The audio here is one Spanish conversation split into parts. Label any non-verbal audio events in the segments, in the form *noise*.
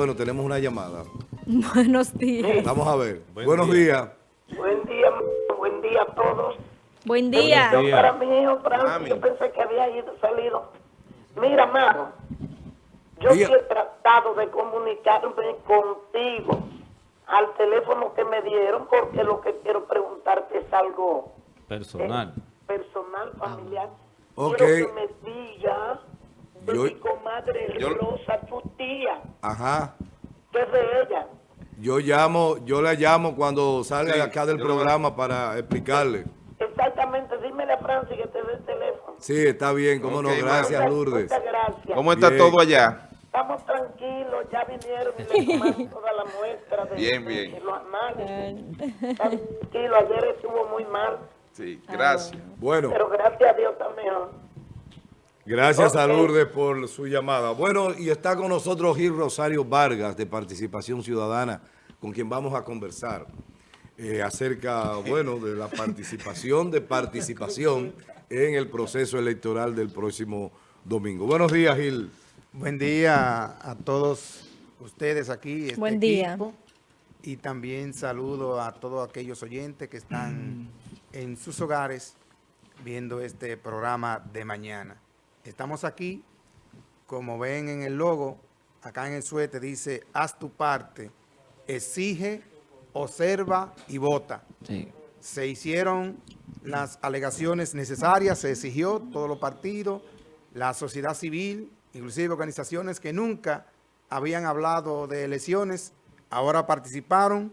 Bueno, tenemos una llamada. *laughs* Buenos días. Vamos a ver. Buenos días. Buen día, buen día a todos. Buen día. Yo para mi hijo Francis, yo pensé que había ido salido. Mira, Maro, yo sí he tratado de comunicarme contigo al teléfono que me dieron porque lo que quiero preguntarte es algo eh, Personal. personal, familiar. Ok. Quiero que me diga de Yo- mi comadre yo- Rosa, tu tía, Ajá. que es de ella. Yo llamo, yo la llamo cuando salga Sí, de acá del programa para explicarle. Exactamente, dímele a Francis que te dé el teléfono. Sí, está bien, cómo no. Ok, Gracias, Muchas- Lourdes. Muchas gracias. ¿Cómo está Bien. todo allá? Estamos tranquilos, ya vinieron y le tomaron *laughs* toda la muestra de, Bien, de- bien. de los análisis. Estamos tranquilos, ayer estuvo muy mal, Sí, gracias. Bueno, pero gracias a Dios está mejor. Gracias a. Lourdes por su llamada. Bueno, y está con nosotros Gil Rosario Vargas de Participación Ciudadana, con quien vamos a conversar eh, acerca, bueno, de la participación de participación en el proceso electoral del próximo domingo. Buenos días, Gil. Buen día a todos ustedes aquí, este Buen día. equipo, y también saludo a todos aquellos oyentes que están en sus hogares viendo este programa de mañana. Estamos aquí, como ven en el logo, acá en el suéter dice, haz tu parte, exige, observa y vota Sí. se hicieron las alegaciones necesarias, se exigió todos los partidos, la sociedad civil, inclusive organizaciones que nunca habían hablado de elecciones, ahora participaron,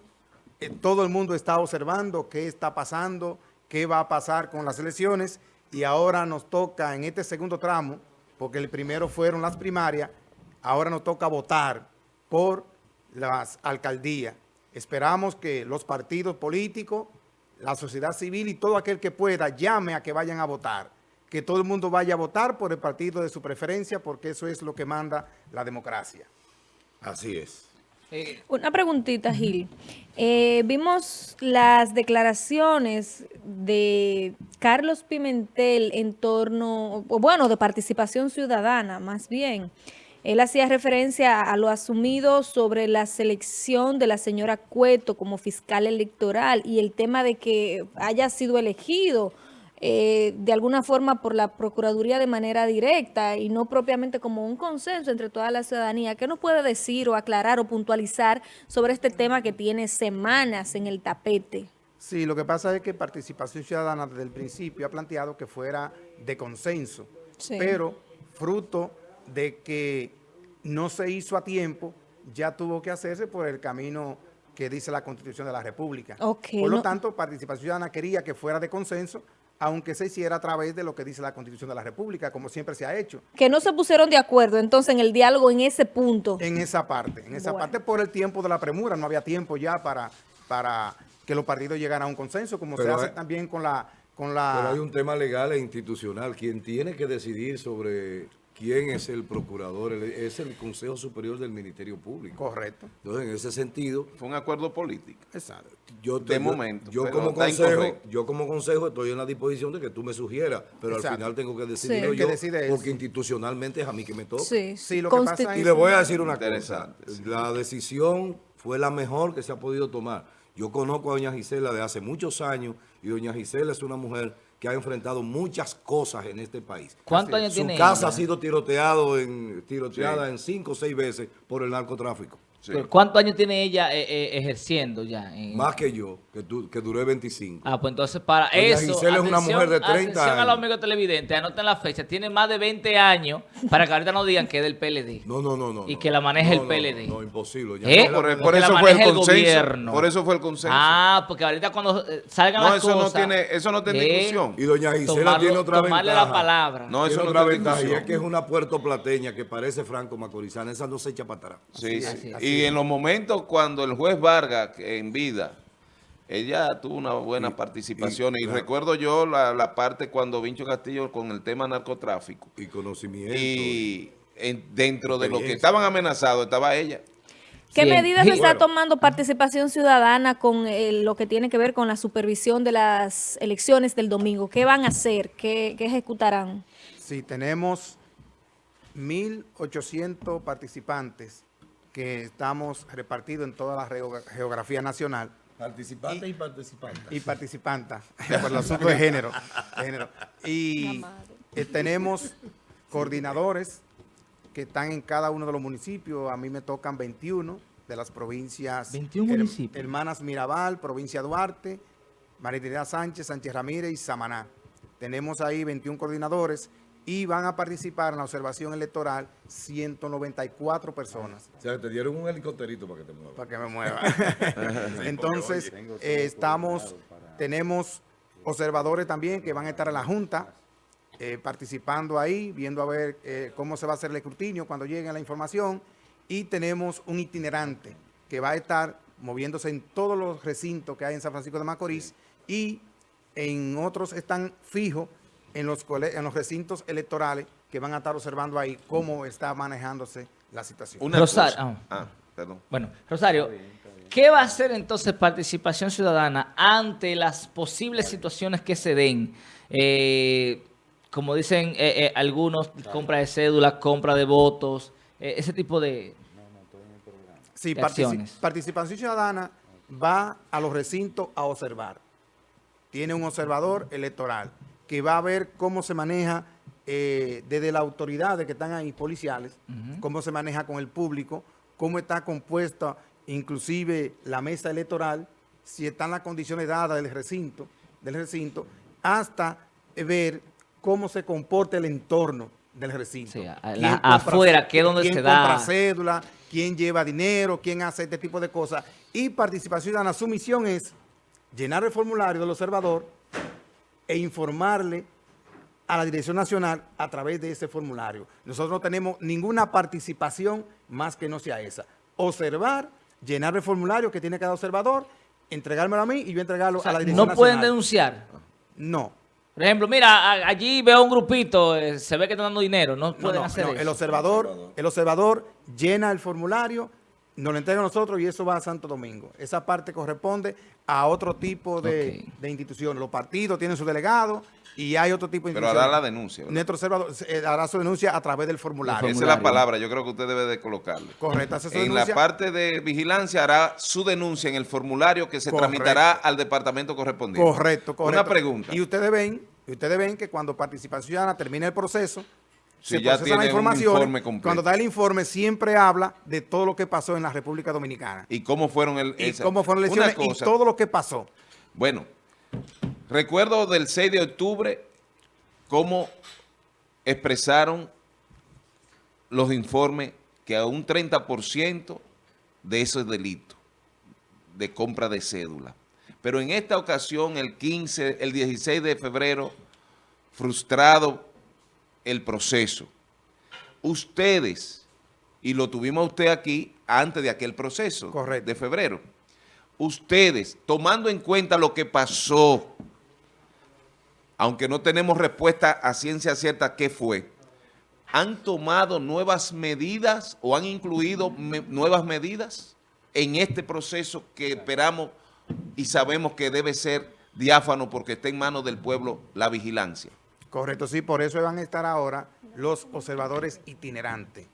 Eh, todo el mundo está observando qué está pasando, qué va a pasar con las elecciones y ahora nos toca en este segundo tramo, porque el primero fueron las primarias, ahora nos toca votar por las alcaldías. Esperamos que los partidos políticos, la sociedad civil y todo aquel que pueda llame a que vayan a votar. Que todo el mundo vaya a votar por el partido de su preferencia porque eso es lo que manda la democracia. Así es. Una preguntita, Gil. Eh, vimos las declaraciones de Carlos Pimentel en torno, bueno, de participación ciudadana, más bien. Él hacía referencia a lo asumido sobre la selección de la señora Cueto como fiscal electoral y el tema de que haya sido elegido eh, de alguna forma por la Procuraduría de manera directa y no propiamente como un consenso entre toda la ciudadanía. ¿Qué nos puede decir o aclarar o puntualizar sobre este tema que tiene semanas en el tapete? Sí, lo que pasa es que Participación Ciudadana desde el principio ha planteado que fuera de consenso, Sí. pero fruto de que no se hizo a tiempo, ya tuvo que hacerse por el camino que dice la Constitución de la República. Por lo no- tanto, Participación Ciudadana quería que fuera de consenso, aunque se hiciera a través de lo que dice la Constitución de la República, como siempre se ha hecho. Que no se pusieron de acuerdo entonces en el diálogo en ese punto. En esa parte, en esa Bueno. parte por el tiempo de la premura, no había tiempo ya para, para que los partidos llegaran a un consenso, como Pero se hace hay- también con la... Con Pero la hay un tema legal e institucional. Quien tiene que decidir sobre quién es el procurador es el Consejo Superior del Ministerio Público. Correcto, Entonces, en ese sentido, Fue un acuerdo político. exacto. yo De yo- momento, yo como consejo, incorrecto. yo como consejo estoy en la disposición de que tú me sugieras, pero Exacto. al final tengo que Sí. El que yo, decide es- porque institucionalmente es a mí que me toca. Sí, Sí, lo que pasa Constitu- Y le voy a decir una cosa, Interesante, sí. la decisión fue la mejor que se ha podido tomar. Yo conozco a doña Gisela de hace muchos años y doña Gisela es una mujer que ha enfrentado muchas cosas en este país. ¿Cuántos años Su tiene casa ella? ha sido tiroteado en, tiroteada Sí. en cinco o seis veces por el narcotráfico. Sí. ¿Cuántos años tiene ella eh, eh, ejerciendo ya? en- Más que yo, que, tu- que duré 25. Ah, pues entonces para Doña eso... Gisela es una mujer de 30 atención a los años. amigos televidentes, anoten la fecha. Tiene más de 20 años para que ahorita no digan que es del PLD. No, no, no, no. Y que la maneje el No, no, PLD. No, no, imposible. doña ¿Eh? Por, eso fue el el consenso. gobierno. Por eso fue el consenso. Ah, porque ahorita cuando salgan no, las eso cosas... no tiene, eso no tiene ¿eh? discusión. Y doña Gisela Tomarlo- tiene otra tomarle ventaja. la palabra. No, eso tiene no otra tiene ventaja y es que es una puertoplateña que parece franco macorizana. Esa no se echa para atrás. Sí, sí. Y en los momentos cuando el juez Vargas, en vida, ella tuvo una buena Y- participación. y, Y, claro. recuerdo yo la, la parte cuando Vincho Castillo con el tema narcotráfico. Y conocimiento. Y en- dentro de los que estaban amenazados estaba ella. ¿Qué medidas se está Bueno. tomando participación ciudadana con eh, lo que tiene que ver con la supervisión de las elecciones del domingo? ¿Qué van a hacer? ¿Qué, qué ejecutarán? Sí, tenemos 1.800 participantes que estamos repartidos en toda la geo- geografía nacional Participantes y participantes. y participantes *laughs* por el asunto de género. de género. Y eh, tenemos coordinadores que están en cada uno de los municipios. A mí me tocan 21 de las provincias. 21 Her- municipios. Hermanas Mirabal, provincia Duarte, María Sánchez, Sánchez Ramírez y Samaná. Tenemos ahí 21 coordinadores y van a participar en la observación electoral 194 personas O sea, te dieron un helicópterito para que te muevas. para que me mueva. *laughs* *laughs* Entonces, eh, estamos, tenemos observadores también que van a estar en la Junta, eh, participando ahí, viendo a ver eh, cómo se va a hacer el escrutinio cuando llegue la información. Y tenemos un itinerante que va a estar moviéndose en todos los recintos que hay en San Francisco de Macorís y en otros están fijos en los, cole- en los recintos electorales que van a estar observando ahí cómo está manejándose la situación. Una Rosario, cosa. Ah, perdón. Bueno, Rosario, ¿qué va a hacer entonces participación ciudadana ante las posibles situaciones que se den? Eh, como dicen eh, eh, algunos, compra de cédula, compra de votos, eh, ese tipo de... Sí, de partici- acciones. participación ciudadana va a los recintos a observar. Tiene un observador electoral que va a ver cómo se maneja eh, desde las autoridades que están ahí, policiales, cómo se maneja con el público, cómo está compuesta inclusive la mesa electoral, si están las condiciones dadas del recinto, del recinto, hasta ver cómo se comporta el entorno del recinto. Sí, a- ¿Quién la- compra- afuera, que es donde quién se da- compra cédula, quién lleva dinero, quién hace este tipo de cosas. Y participación ciudadana, su misión es llenar el formulario del observador e informarle a la Dirección Nacional a través de ese formulario. Nosotros no tenemos ninguna participación más que no sea esa. Observar, llenar el formulario que tiene cada observador, entregármelo a mí y yo entregarlo O sea, a la Dirección no pueden Nacional. denunciar. No. Por ejemplo, mira, allí veo un grupito, eh, se ve que están dando dinero, no No, pueden no, hacer no, eso. El observador, el observador llena el formulario, nos lo entrega a nosotros y eso va a Santo Domingo. Esa parte corresponde a otro tipo de, Ok. de instituciones. Los partidos tienen su delegado y hay otro tipo de Pero instituciones. hará la denuncia. ¿verdad? Nuestro observador eh, hará su denuncia a través del formulario. Esa es la palabra, yo creo que usted debe de colocarle. Correcto, hace su En la denuncia. parte de vigilancia hará su denuncia en el formulario que se Correcto. tramitará al departamento correspondiente. Correcto, correcto. Una pregunta. Y ustedes ven, y ustedes ven que cuando Participación Ciudadana termina el proceso, Si se ya tiene la un información. informe completo. Cuando da el informe siempre habla de todo lo que pasó en la República Dominicana. ¿Y cómo fueron el, Y esa- cómo fueron las elecciones y todo lo que pasó. Bueno, recuerdo del 6 de octubre cómo expresaron los informes que a un 30% de eso es delito de compra de cédula. Pero en esta ocasión, el 15, el 16 de febrero, frustrado el proceso. Ustedes, y lo tuvimos usted aquí antes de aquel proceso Correcto. de febrero, ustedes, tomando en cuenta lo que pasó, aunque no tenemos respuesta a ciencia cierta qué fue, ¿han tomado nuevas medidas o han incluido me- nuevas medidas en este proceso que esperamos y sabemos que debe ser diáfano porque está en manos del pueblo la vigilancia? Correcto, sí, por eso van a estar ahora los observadores itinerantes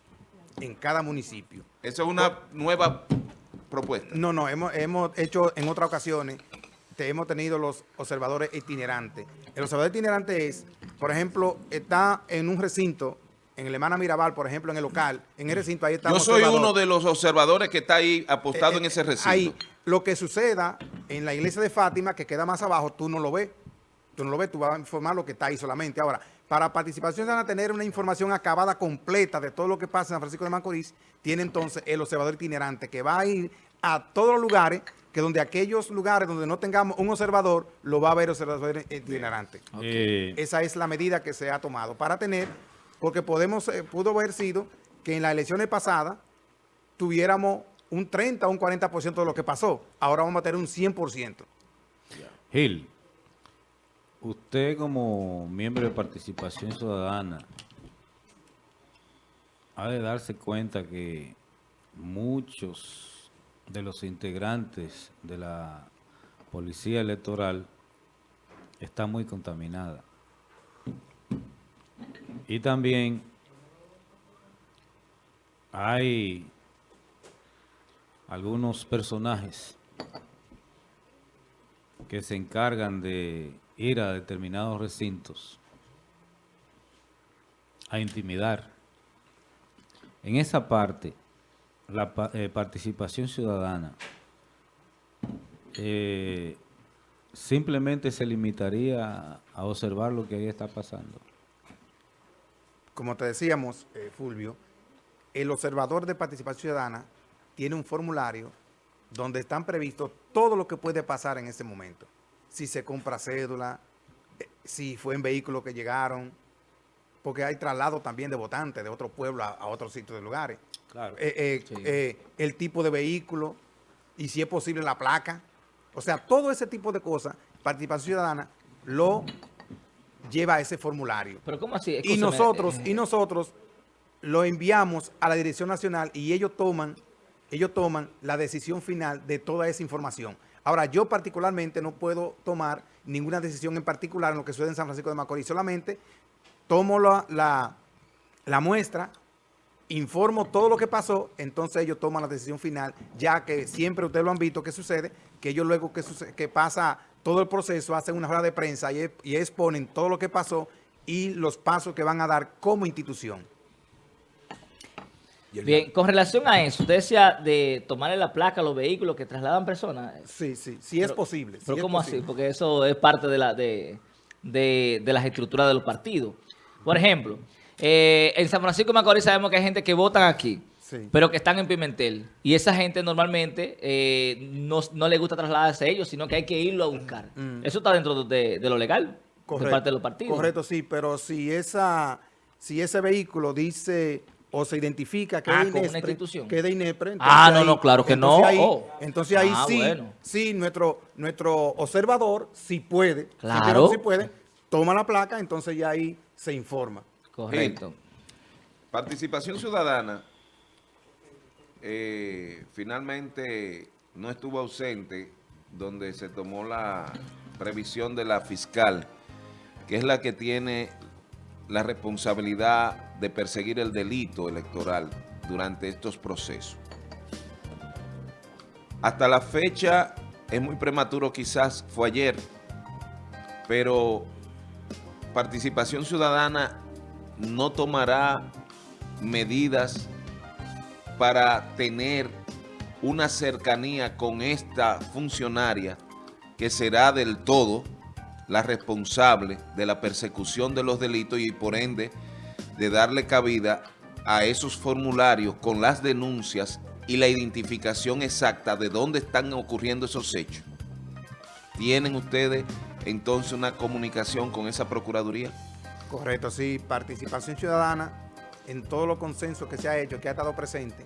en cada municipio. Esa es una nueva propuesta. No, no, hemos, hemos hecho en otras ocasiones, te- hemos tenido los observadores itinerantes. El observador itinerante es, por ejemplo, está en un recinto, en el Hermana Mirabal, por ejemplo, en el local, en el recinto, ahí está Yo soy uno de los observadores que está ahí apostado Eh, en eh, ese recinto. Ahí, lo que suceda en la iglesia de Fátima, que queda más abajo, tú no lo ves. Tú no lo ves, tú vas a informar lo que está ahí solamente. Ahora, para participación van a tener una información acabada completa de todo lo que pasa en San Francisco de Macorís, tiene entonces el observador itinerante que va a ir a todos los lugares, que donde aquellos lugares donde no tengamos un observador, lo va a ver el observador itinerante. Esa es la medida que se ha tomado para tener, porque podemos, eh, pudo haber sido que en las elecciones pasadas tuviéramos un 30 o un 40% de lo que pasó. Ahora vamos a tener un 100%. Gil, usted como miembro de Participación Ciudadana ha de darse cuenta que muchos de los integrantes de la Policía Electoral están muy contaminada. Y también hay algunos personajes que se encargan de ir a determinados recintos a intimidar. En esa parte, la eh, participación ciudadana eh, simplemente se limitaría a observar lo que ahí está pasando. Como te decíamos, eh, Fulvio, el observador de participación ciudadana tiene un formulario donde están previstos todo lo que puede pasar en ese momento. Si se compra cédula, eh, si fue en vehículos que llegaron, porque hay traslado también de votantes de otro pueblo a, a otros sitios de lugares. Claro. Eh, eh, Sí. eh, el tipo de vehículo y si es posible la placa. O sea, todo ese tipo de cosas, participación ciudadana lo lleva a ese formulario. Pero ¿cómo así? Y nosotros, y nosotros lo enviamos a la Dirección Nacional y ellos toman, ellos toman la decisión final de toda esa información. Ahora, yo particularmente no puedo tomar ninguna decisión en particular en lo que sucede en San Francisco de Macorís. Solamente tomo la, la, muestra, informo todo lo que pasó, entonces ellos toman la decisión final, ya que siempre ustedes lo han visto que sucede, que ellos luego que, suce- que pasa todo el proceso, hacen una rueda de prensa y exponen todo lo que pasó y los pasos que van a dar como institución. Bien, con relación a eso, usted decía de tomarle la placa a los vehículos que trasladan personas. Sí, sí, sí es posible. sí Pero es ¿cómo posible. así? Porque eso es parte de, la, de, de, de las estructuras de los partidos. Por ejemplo, eh, en San Francisco de Macorís sabemos que hay gente que votan aquí, Sí. pero que están en Pimentel. Y esa gente normalmente eh, no, no le gusta trasladarse a ellos, sino que hay que irlo a buscar. Eso está dentro de, de lo legal, de parte de los partidos. Correcto, sí, pero si esa, si ese vehículo dice o se identifica que, Ah, una Inespre, institución. que es de Inepre, Ah, no, no, claro que entonces no. Ahí, Oh. Entonces ahí Ah, sí, bueno. sí, nuestro, nuestro observador, si puede, si Claro. si puede, toma la placa, entonces ya ahí se informa. Correcto. Participación ciudadana eh, finalmente no estuvo ausente donde se tomó la previsión de la fiscal, que es la que tiene la responsabilidad de perseguir el delito electoral durante estos procesos. Hasta la fecha, es muy prematuro quizás, fue ayer, pero Participación Ciudadana no tomará medidas para tener una cercanía con esta funcionaria que será del todo la responsable de la persecución de los delitos y por ende de darle cabida a esos formularios con las denuncias y la identificación exacta de dónde están ocurriendo esos hechos. ¿Tienen ustedes entonces una comunicación con esa Procuraduría? Correcto, sí, participación ciudadana en todos los consensos que se ha hecho, que ha estado presente,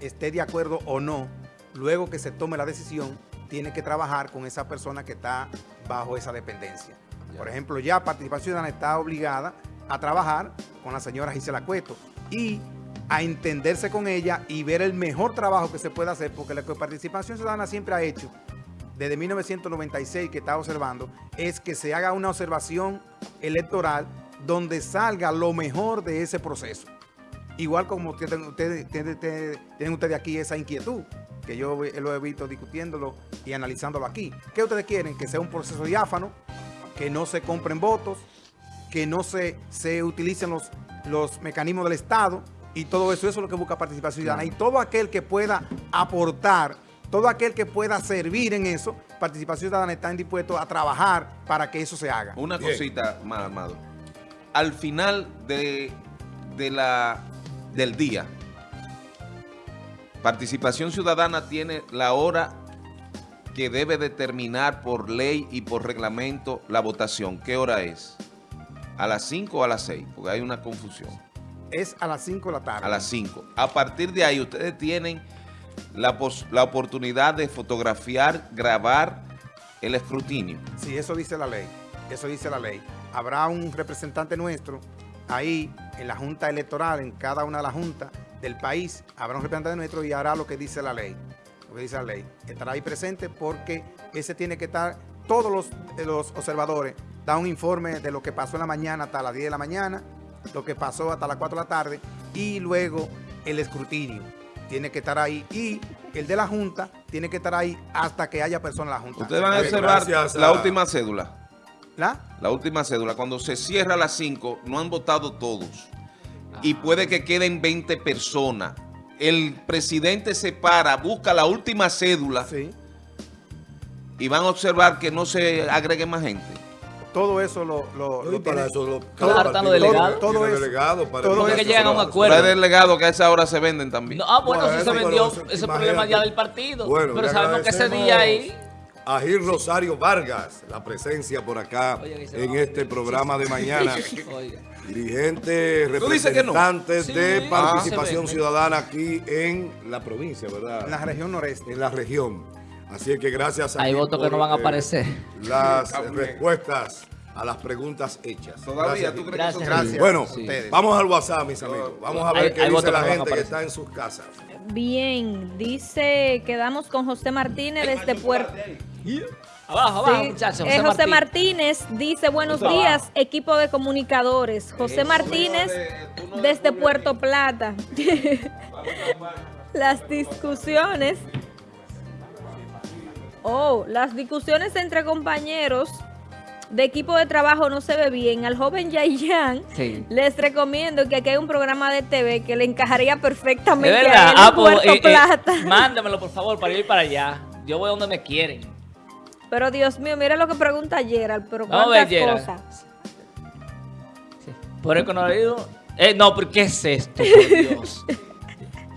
esté de acuerdo o no, luego que se tome la decisión, tiene que trabajar con esa persona que está bajo esa dependencia. Por ejemplo, ya participación ciudadana está obligada a trabajar con la señora Gisela Cueto y a entenderse con ella y ver el mejor trabajo que se puede hacer, porque lo que participación ciudadana siempre ha hecho desde 1996 que está observando, es que se haga una observación electoral donde salga lo mejor de ese proceso. Igual como tienen ustedes, tienen, ustedes aquí esa inquietud, que yo lo he visto discutiéndolo y analizándolo aquí. ¿Qué ustedes quieren? Que sea un proceso diáfano, que no se compren votos, que no se, se utilicen los, los mecanismos del Estado y todo eso, eso es lo que busca participación ciudadana. Y todo aquel que pueda aportar, todo aquel que pueda servir en eso, participación ciudadana está dispuesto a trabajar para que eso se haga. Una Bien. cosita más, Amado. Al final de, de la, del día, Participación Ciudadana tiene la hora que debe determinar por ley y por reglamento la votación. ¿Qué hora es? ¿A las 5 o a las 6? Porque hay una confusión. Es a las 5 de la tarde. A las 5. A partir de ahí, ustedes tienen la, la oportunidad de fotografiar, grabar el escrutinio. Sí, eso dice la ley. Eso dice la ley. Habrá un representante nuestro ahí en la Junta Electoral, en cada una de las juntas del país, habrá un representante nuestro y hará lo que dice la ley. Lo que dice la ley. Estará ahí presente porque ese tiene que estar, todos los, los observadores dan un informe de lo que pasó en la mañana hasta las 10 de la mañana, lo que pasó hasta las 4 de la tarde y luego el escrutinio. Tiene que estar ahí y el de la Junta tiene que estar ahí hasta que haya personas en la Junta. Ustedes van a observar gracias la a- última cédula. ¿La? La última cédula, cuando se cierra a las 5, no han votado todos. Y puede que queden 20 personas. El presidente se para, busca la última cédula Sí. y van a observar que no se agregue más gente. Todo eso lo, lo, para eso lo, Claro, cada están partido los delegados. tiene Todo eso. delegado para Todo eso. llegan a un eso. acuerdo. Pero hay delegados que a esa hora se venden también. No, ah, bueno, Bueno, sí se eso, vendió ese problema ya del partido. Bueno, pero sabemos que ese día ahí... A Gil Rosario Vargas, la presencia por acá Oye, que en este programa de mañana. *laughs* Oiga. Dirigente, Tú dices que no. representante Sí, de participación ciudadana aquí en la provincia, ¿verdad? en la región noreste. En la región. Así es que gracias a Hay votos que no van a eh, aparecer. Las respuestas a las preguntas hechas. Todavía, Gracias, ¿tú crees que son Gracias. Gracias Bueno, vamos al WhatsApp, mis amigos. Vamos a ver Hay- qué hay dice la que gente que está en sus casas. Bien, dice, quedamos con José Martínez desde Puerto... Abajo, abajo, Sí. muchachos. Eh, José Martín. Martínez dice, buenos días, abajo. equipo de comunicadores. José Martínez desde Puerto Plata. *laughs* Las discusiones... Oh, las discusiones entre compañeros de equipo de trabajo no se ve bien. Al joven Yayan Sí. les recomiendo que aquí hay un programa de TV que le encajaría De perfectamente a verdad. él Ah, en pues, Puerto eh, eh, Plata. mándamelo, por favor, para ir para allá. Yo voy donde me quieren. Pero Dios mío, mira lo que pregunta Gerald, pero Vamos a ver, cuántas Gerald. cosas. Sí. Por el conocido. Eh, no, pero ¿qué es esto? Por *laughs* Dios.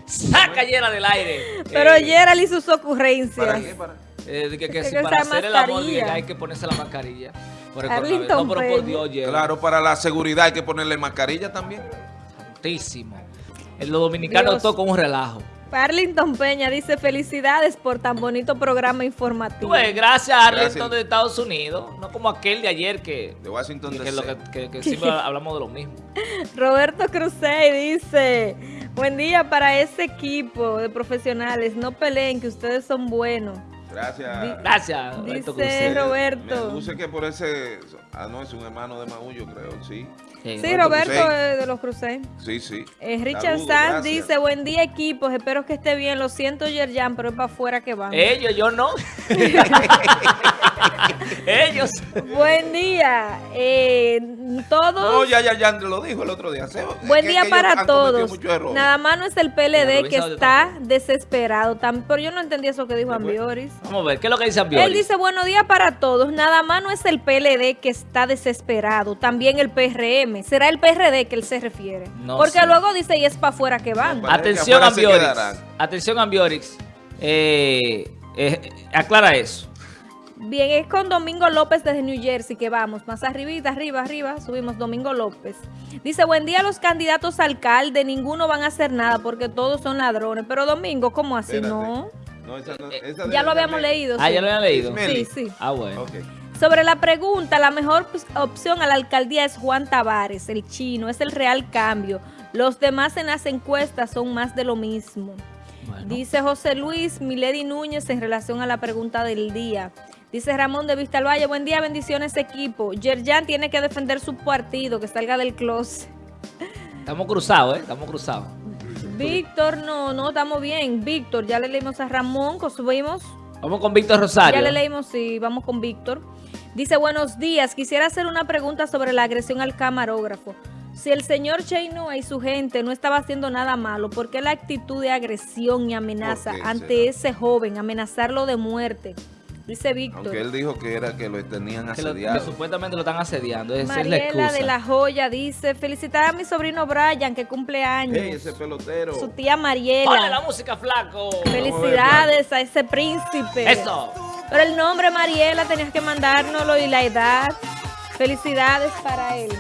Saca llena del aire. Pero Eh, Gerald y sus ocurrencias. ¿Para qué? Para- eh, que, que Es si que para hacer el amor hay que ponerse la mascarilla. Por el. No, pero por. Dios, Gerald. Claro, para la seguridad hay que ponerle mascarilla también. Santísimo. En los dominicanos con un relajo. Arlington Peña dice felicidades por tan bonito programa informativo. Pues gracias a Arlington Gracias. de Estados Unidos. No como aquel de ayer que, De Washington que, DC. es lo que, que- que siempre hablamos de lo mismo. *laughs* Roberto Cruzey dice, buen día para ese equipo de profesionales, no peleen que ustedes son buenos. Gracias. Gracias, Roberto Dice. Roberto. Me que por ese... Ah, no, es un hermano de Maullo, creo, sí. Sí, Sí, Roberto de los Cruzey. Sí, sí. Eh, Richard Saludos, Sanz gracias. dice, buen día equipos, espero que esté bien, lo siento Yerjan, pero es para afuera que van. Ellos, yo no. *laughs* *laughs* Ellos. Buen día, eh, todos... No, ya, ya, ya lo dijo el otro día. Se- Buen día para todos. Nada más no es el PLD que está desesperado. Pero yo no entendí eso que dijo Ambioris. Vamos a ver, ¿qué es lo que dice Ambioris? Él dice, buenos días para todos. Nada más no es el PLD que está desesperado. También el PRM. ¿Será el PRD que él se refiere? No Porque sé. luego dice, y es para afuera que van. No, Parece que Atención, quedarán. Atención, Ambiorix. Eh, eh, aclara eso. Bien, es con Domingo López desde New Jersey que vamos. Más arribita, arriba, arriba, subimos Domingo López. Dice, buen día los candidatos a alcalde. Ninguno van a hacer nada porque todos son ladrones. Pero Domingo, ¿cómo así? Espérate. No. No, esa no- Eh, esa Ya lo habíamos leído. Ah, sí. ya lo habían leído. Sí, sí. Ah, bueno. Sobre la pregunta, la mejor pues, opción a la alcaldía es Juan Tavares, el chino, es el real cambio. Los demás en las encuestas son más de lo mismo. Bueno. Dice José Luis Milady Núñez en relación a la pregunta del día. Dice Ramón de Vista al Valle, buen día, bendiciones equipo. Yerjan tiene que defender su partido, que salga del closet. Estamos cruzados, ¿eh? Estamos cruzados. Víctor, no, no, estamos bien. Víctor, ya le leímos a Ramón, subimos. Vamos con Víctor Rosario. Ya le leímos, sí, vamos con Víctor. Dice, buenos días, quisiera hacer una pregunta sobre la agresión al camarógrafo. Si el señor Cheinua y su gente no estaba haciendo nada malo, ¿por qué la actitud de agresión y amenaza ¿Por qué ante será? ese joven, amenazarlo de muerte? Dice Víctor. Aunque él dijo que era que lo tenían Que, lo- que asediado. supuestamente lo están asediando. Esa es la Mariela excusa. de la Joya dice, felicitar a mi sobrino Brian, que cumple años. Ey, ese pelotero. Su tía Ponle la Mariela. música, flaco. Felicidades a ese príncipe. Eso. Pero el nombre Mariela tenías que mandárnoslo y la edad. Felicidades para él.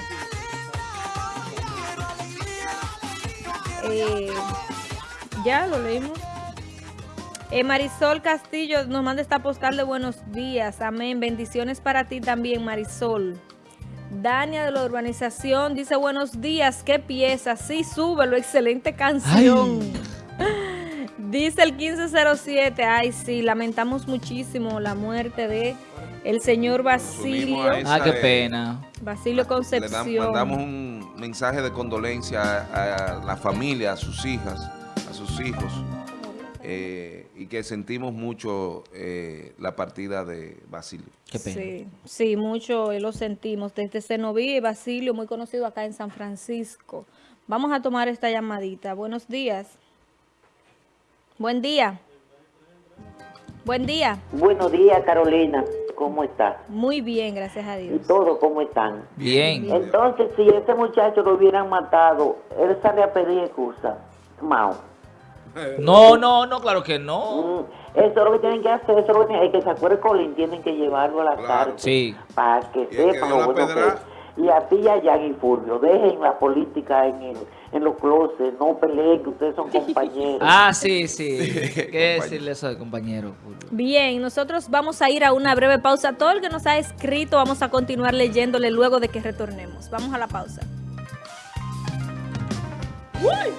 Eh, ya lo leímos. Eh, Marisol Castillo nos manda esta postal de buenos días. Amén. Bendiciones para ti también, Marisol. Dania de la urbanización dice buenos días. ¿Qué pieza? Sí, súbelo. Excelente canción. *laughs* Dice el 1507, ay sí, lamentamos muchísimo la muerte de el señor unimos Basilio, Ah, qué pena. Basilio Le Concepción. mandamos un mensaje de condolencia a, a la familia, a sus hijas, a sus hijos. eh, y que sentimos mucho eh, la partida de Basilio. Qué pena. Sí, sí, mucho eh, lo sentimos. Desde Cenoví, Basilio, muy conocido acá en San Francisco. Vamos a tomar esta llamadita. Buenos días. Buen día. Buen día. Buenos días, Carolina. ¿Cómo estás? Muy bien, gracias a ¿Y Dios. todos cómo están? Bien. Entonces, si ese muchacho lo hubieran matado, él sale a pedir excusa. Mao. No, no, no, claro que no. Eso es lo que tienen que hacer, eso es lo que tienen, el que se acuerde Colin, tienen que llevarlo a la Claro. cárcel. Sí. Para que que sepan lo bueno que pedra. es. Y a ti y a Jan y Fulvio, dejen la política en, el, en los closets, no peleen, que ustedes son *laughs* compañeros. Ah, sí, sí. ¿Qué decirle eso de compañero? Bien, nosotros vamos a ir a una breve pausa. Todo el que nos ha escrito vamos a continuar leyéndole luego de que retornemos. Vamos a la pausa. Uy.